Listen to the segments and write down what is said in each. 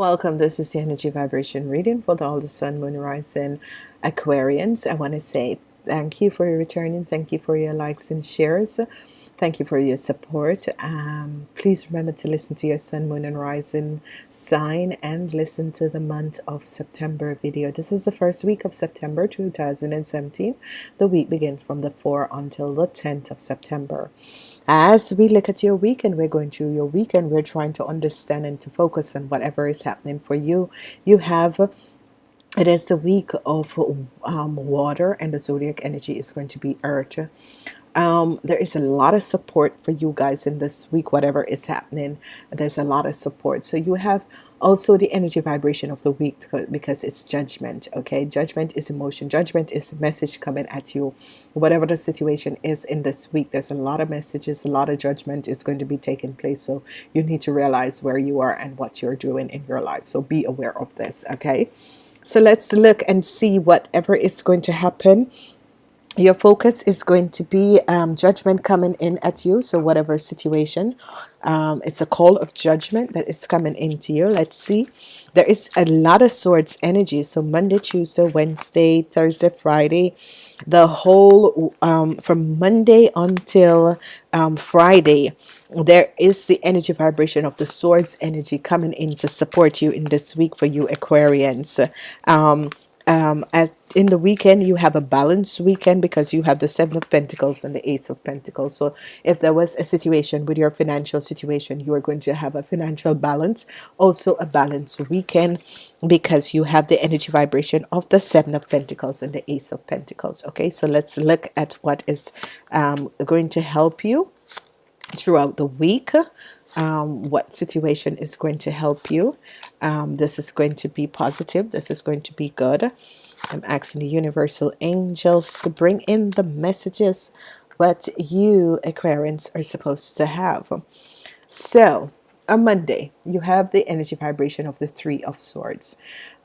Welcome. This is the energy vibration reading for the all the sun, moon, rising Aquarians. I want to say thank you for your returning. Thank you for your likes and shares. Thank you for your support. Um, please remember to listen to your sun, moon, and rising sign and listen to the month of September video. This is the first week of September 2017. The week begins from the 4 until the 10th of September as we look at your weekend we're going through your weekend. We're trying to understand and to focus on whatever is happening for you. You have it is the week of um, water and the zodiac energy is going to be earth um, there is a lot of support for you guys in this week whatever is happening. There's a lot of support. So you have also the energy vibration of the week because it's judgment okay? Judgment is emotion. Judgment is a message coming at you. Whatever the situation is in this week there's a lot of messages a lot of judgment is going to be taking place. So you need to realize where you are and what you're doing in your life. So be aware of this okay? So let's look and see whatever is going to happen your focus is going to be um, judgment coming in at you. So whatever situation um, it's a call of judgment that is coming into you. Let's see. There is a lot of swords energy. So Monday Tuesday Wednesday Thursday Friday the whole um, from Monday until um, Friday there is the energy vibration of the swords energy coming in to support you in this week for you Aquarians. Um, um, at in the weekend you have a balanced weekend because you have the seven of Pentacles and the eight of Pentacles. So if there was a situation with your financial situation you are going to have a financial balance. Also a balanced weekend because you have the energy vibration of the seven of Pentacles and the ace of Pentacles. Okay so let's look at what is um, going to help you throughout the week um, what situation is going to help you. Um, this is going to be positive. This is going to be good. I'm asking the universal angels to bring in the messages what you Aquarians are supposed to have. So on Monday you have the energy vibration of the three of swords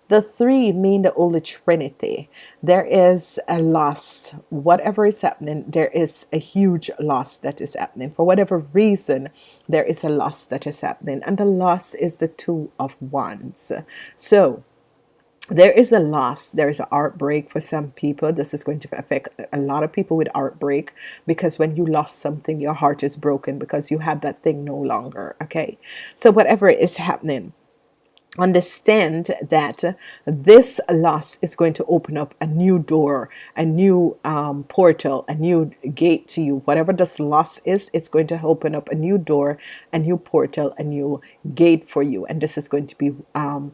the three mean the Holy Trinity. There is a loss. Whatever is happening, there is a huge loss that is happening. For whatever reason, there is a loss that is happening. And the loss is the two of wands. So there is a loss there is a heartbreak for some people this is going to affect a lot of people with heartbreak because when you lost something your heart is broken because you have that thing no longer okay so whatever is happening understand that this loss is going to open up a new door a new um, portal a new gate to you. Whatever this loss is it's going to open up a new door a new portal a new gate for you. And this is going to be um,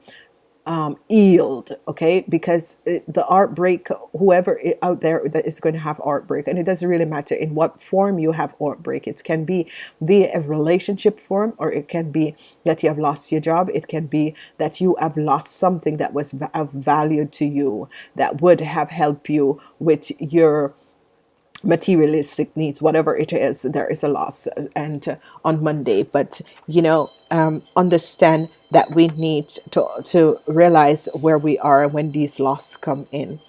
um, yield okay? Because it, the art break whoever out there that is going to have art break and it doesn't really matter in what form you have art break it can be via a relationship form or it can be that you have lost your job. It can be that you have lost something that was of value to you that would have helped you with your materialistic needs whatever it is there is a loss and uh, on Monday. But you know um, understand that we need to, to realize where we are when these losses come in.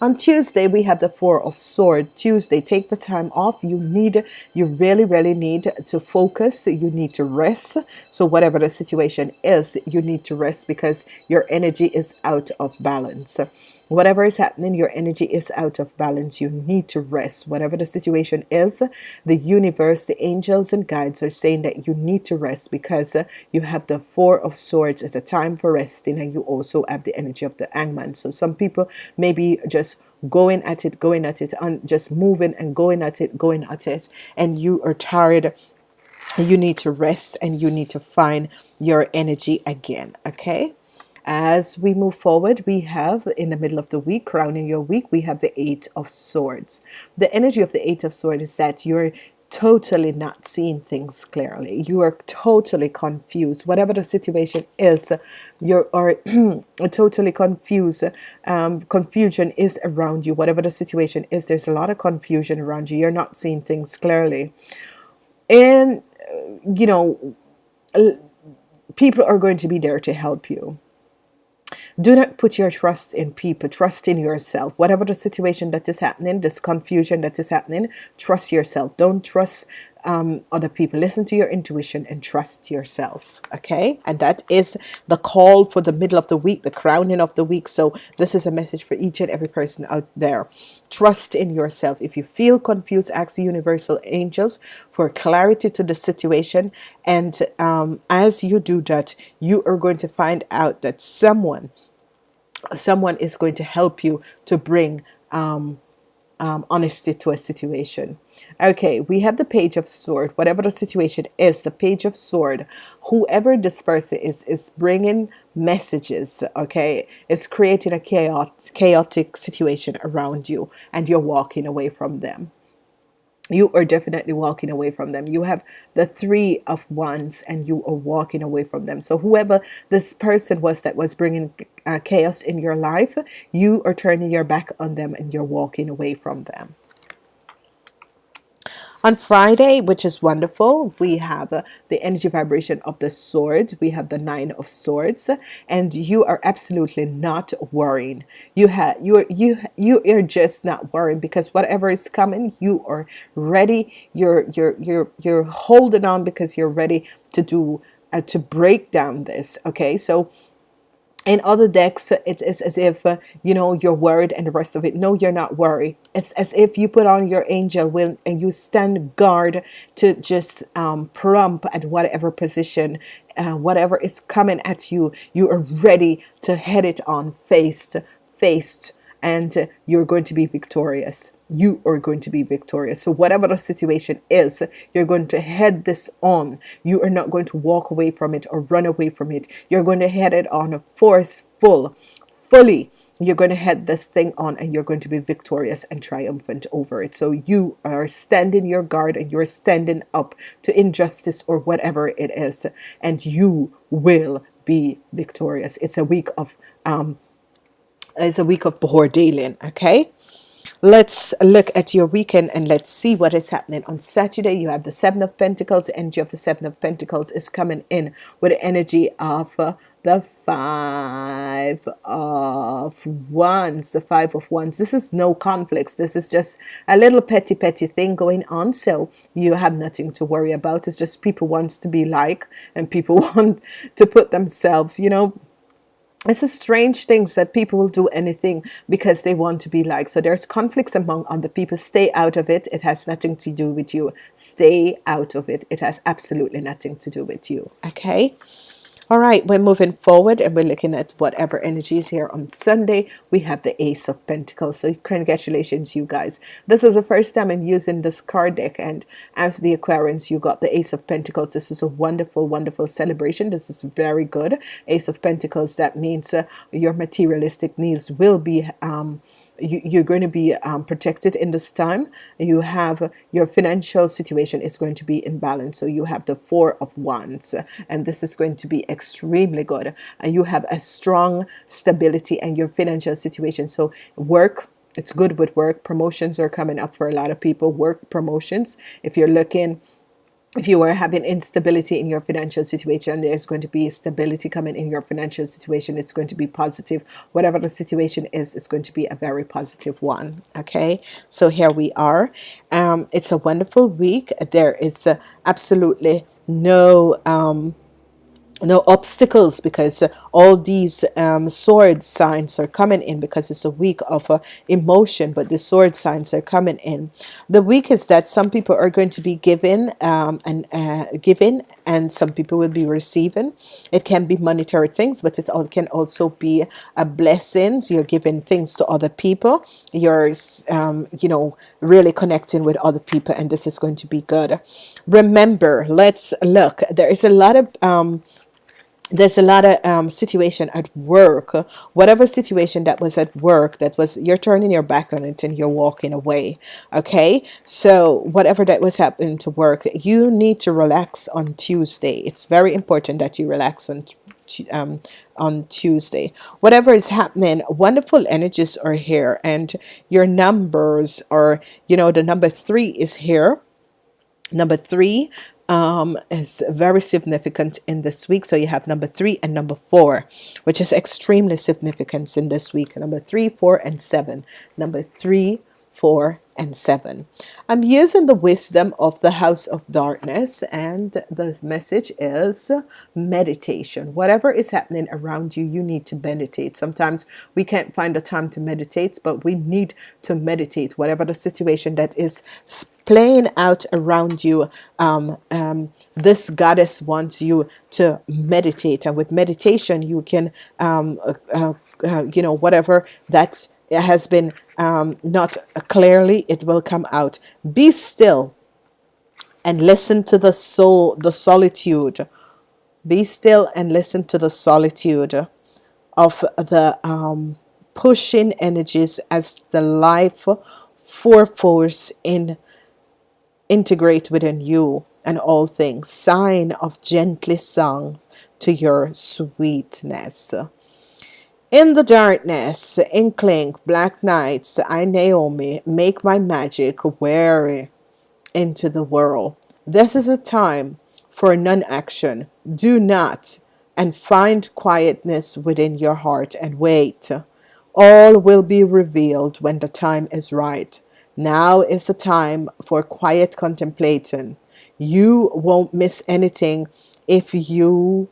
On Tuesday we have the four of sword Tuesday take the time off. You need you really really need to focus. You need to rest. So whatever the situation is you need to rest because your energy is out of balance whatever is happening your energy is out of balance. You need to rest. Whatever the situation is the universe the angels and guides are saying that you need to rest because you have the four of swords at the time for resting and you also have the energy of the hangman. So some people maybe just going at it going at it and just moving and going at it going at it and you are tired. You need to rest and you need to find your energy again okay as we move forward we have in the middle of the week crowning your week we have the eight of swords. The energy of the eight of swords is that you're totally not seeing things clearly. You are totally confused. Whatever the situation is you are totally confused um, confusion is around you. Whatever the situation is there's a lot of confusion around you. You're not seeing things clearly. And you know people are going to be there to help you do not put your trust in people. Trust in yourself. Whatever the situation that is happening this confusion that is happening trust yourself. Don't trust um, other people. Listen to your intuition and trust yourself okay? And that is the call for the middle of the week the crowning of the week. So this is a message for each and every person out there. Trust in yourself. If you feel confused ask the universal angels for clarity to the situation. And um, as you do that you are going to find out that someone someone is going to help you to bring um, um, honesty to a situation. Okay, we have the page of sword. Whatever the situation is, the page of sword. Whoever this person is, is bringing messages. Okay, it's creating a chaotic, chaotic situation around you, and you're walking away from them you are definitely walking away from them. You have the three of wands and you are walking away from them. So whoever this person was that was bringing uh, chaos in your life you are turning your back on them and you're walking away from them on Friday, which is wonderful, we have uh, the energy vibration of the swords. We have the nine of swords, and you are absolutely not worrying. You have you are you you are just not worrying because whatever is coming, you are ready. You're you're you're you're holding on because you're ready to do uh, to break down this. Okay, so in other decks it's, it's as if uh, you know you're worried and the rest of it. No you're not worried. It's as if you put on your angel will and you stand guard to just um, prompt at whatever position uh, whatever is coming at you. You are ready to head it on faced faced and you're going to be victorious. You are going to be victorious. So whatever the situation is you're going to head this on. You are not going to walk away from it or run away from it. You're going to head it on a forceful fully. You're going to head this thing on and you're going to be victorious and triumphant over it. So you are standing your guard and you're standing up to injustice or whatever it is and you will be victorious. It's a week of um it's a week of Bahor dealing okay? Let's look at your weekend and let's see what is happening. On Saturday you have the seven of Pentacles. Energy of the seven of Pentacles is coming in with the energy of uh, the five of wands the five of wands. This is no conflicts. This is just a little petty petty thing going on. So you have nothing to worry about. It's just people wants to be like and people want to put themselves you know it's a strange things that people will do anything because they want to be like so there's conflicts among other people. Stay out of it. It has nothing to do with you. Stay out of it. It has absolutely nothing to do with you. Okay all right, we're moving forward and we're looking at whatever energy is here on Sunday. We have the Ace of Pentacles. So congratulations, you guys. This is the first time I'm using this card deck. And as the Aquarians, you got the Ace of Pentacles. This is a wonderful, wonderful celebration. This is very good. Ace of Pentacles, that means uh, your materialistic needs will be um, you, are going to be um, protected in this time. You have your financial situation is going to be in balance. So you have the four of wands and this is going to be extremely good. And you have a strong stability and your financial situation. So work it's good with work. Promotions are coming up for a lot of people. Work promotions. If you're looking if you are having instability in your financial situation there's going to be stability coming in your financial situation. It's going to be positive. Whatever the situation is it's going to be a very positive one okay? So here we are. Um, it's a wonderful week. There is uh, absolutely no um, no obstacles because uh, all these um, sword signs are coming in because it's a week of uh, emotion but the sword signs are coming in. The week is that some people are going to be given um, and uh, giving and some people will be receiving. It can be monetary things but it all can also be a blessings you're giving things to other people. You're um, you know really connecting with other people and this is going to be good. Remember let's look. There is a lot of um, there's a lot of um, situation at work whatever situation that was at work that was you're turning your back on it and you're walking away okay? So whatever that was happening to work you need to relax on Tuesday. It's very important that you relax on um, on Tuesday. Whatever is happening wonderful energies are here and your numbers are you know the number three is here. Number three um, is very significant in this week. So you have number three and number four, which is extremely significant in this week. Number three, four, and seven. Number three, 4, and 7. I'm using the wisdom of the house of darkness, and the message is meditation. Whatever is happening around you, you need to meditate. Sometimes we can't find the time to meditate, but we need to meditate. Whatever the situation that is playing out around you, um, um, this goddess wants you to meditate, and with meditation, you can, um, uh, uh, uh you know, whatever that's has been um, not clearly, it will come out. Be still and listen to the soul, the solitude. Be still and listen to the solitude of the um, pushing energies as the life for force in integrate within you and all things. Sign of gently song to your sweetness. In the darkness, inkling, black nights, I, Naomi, make my magic weary into the world. This is a time for non-action. Do not, and find quietness within your heart and wait. All will be revealed when the time is right. Now is the time for quiet contemplating. You won't miss anything if you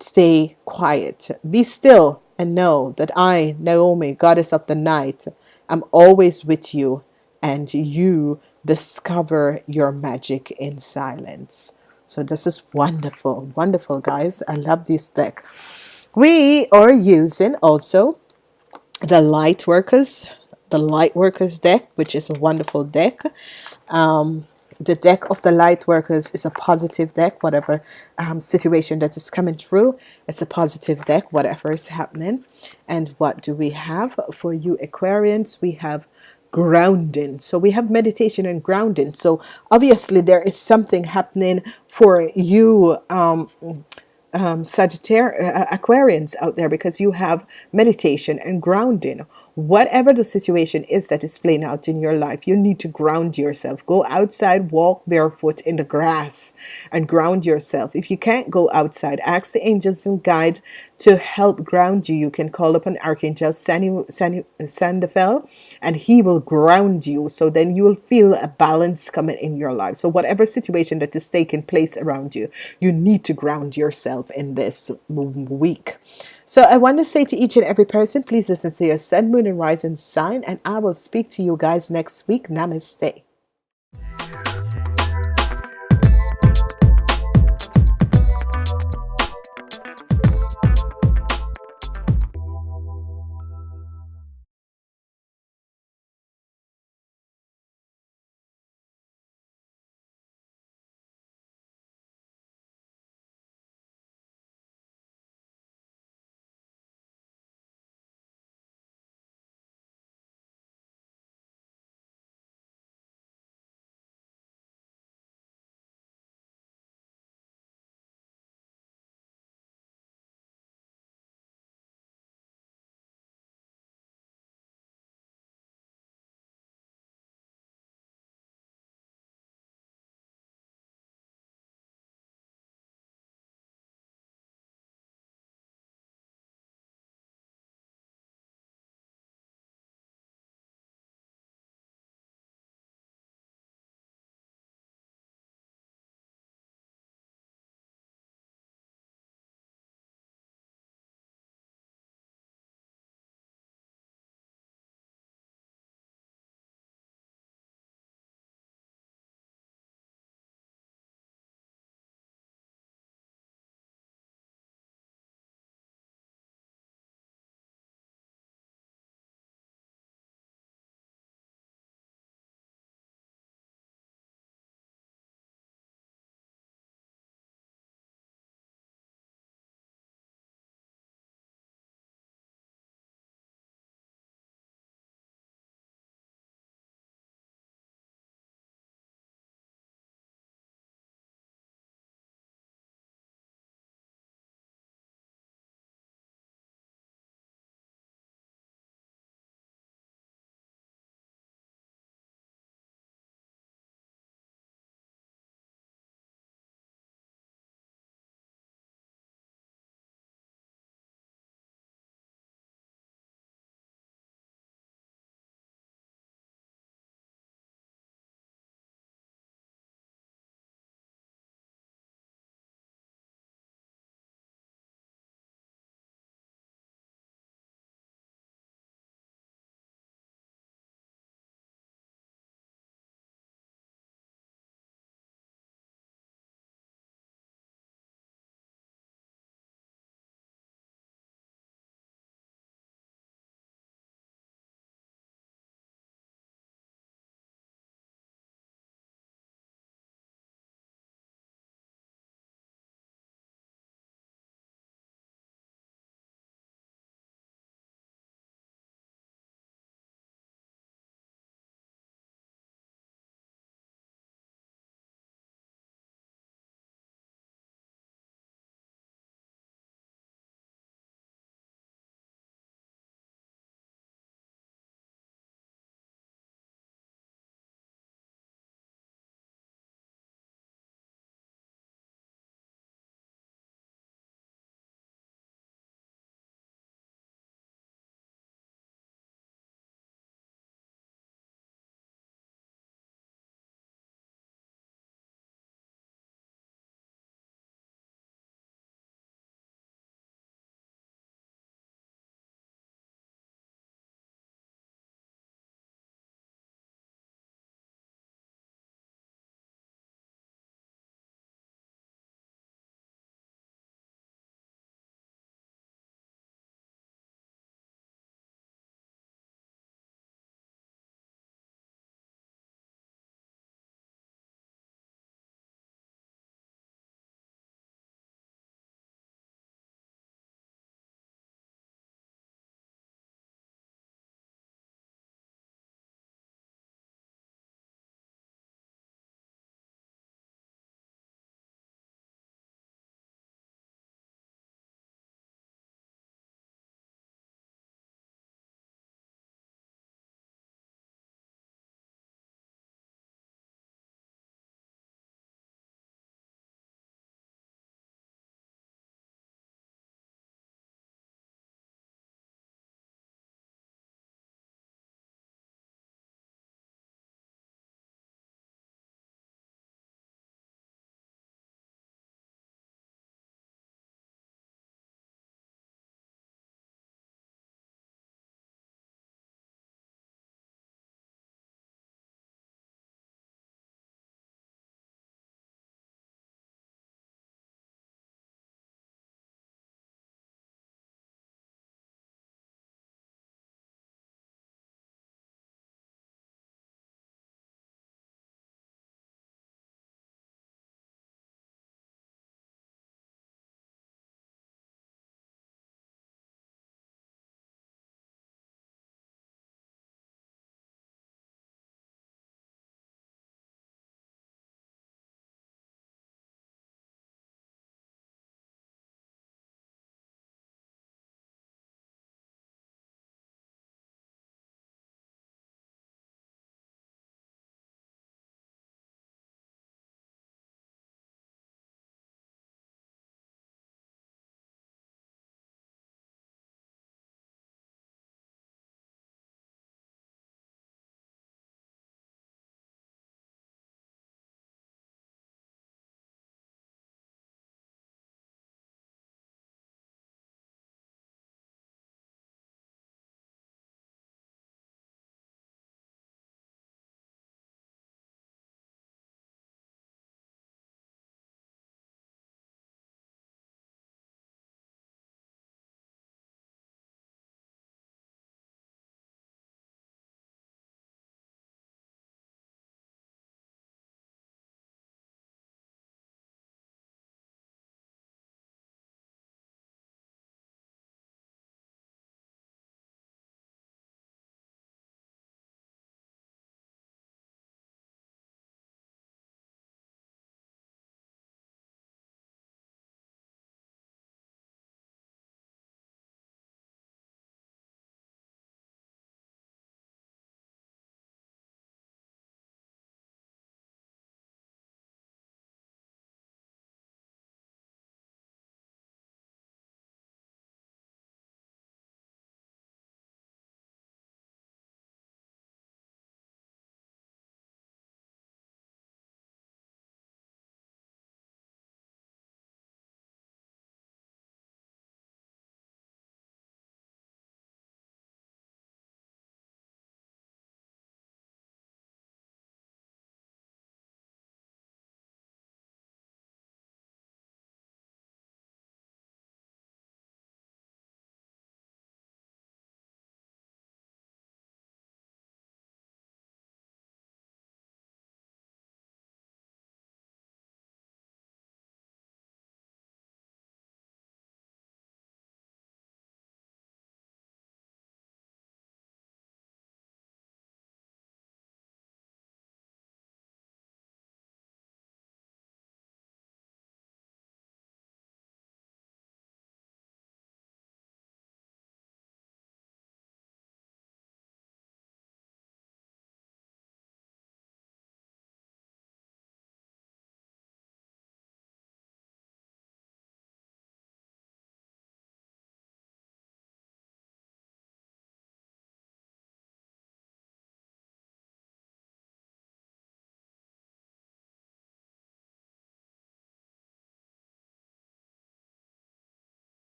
stay quiet. Be still and know that I, Naomi, goddess of the night, am always with you and you discover your magic in silence. So this is wonderful, wonderful guys. I love this deck. We are using also the light workers, the light workers deck, which is a wonderful deck. Um, the deck of the light workers is a positive deck whatever um, situation that is coming through it's a positive deck whatever is happening. And what do we have? For you Aquarians we have grounding. So we have meditation and grounding. So obviously there is something happening for you um, um, Sagittarius, uh, Aquarians out there because you have meditation and grounding. Whatever the situation is that is playing out in your life, you need to ground yourself. Go outside, walk barefoot in the grass and ground yourself. If you can't go outside, ask the angels and guides to help ground you. You can call upon Archangel Sandalphon and he will ground you. So then you will feel a balance coming in your life. So whatever situation that is taking place around you, you need to ground yourself in this week. So I want to say to each and every person, please listen to your sun, moon, and rising sign, and I will speak to you guys next week. Namaste.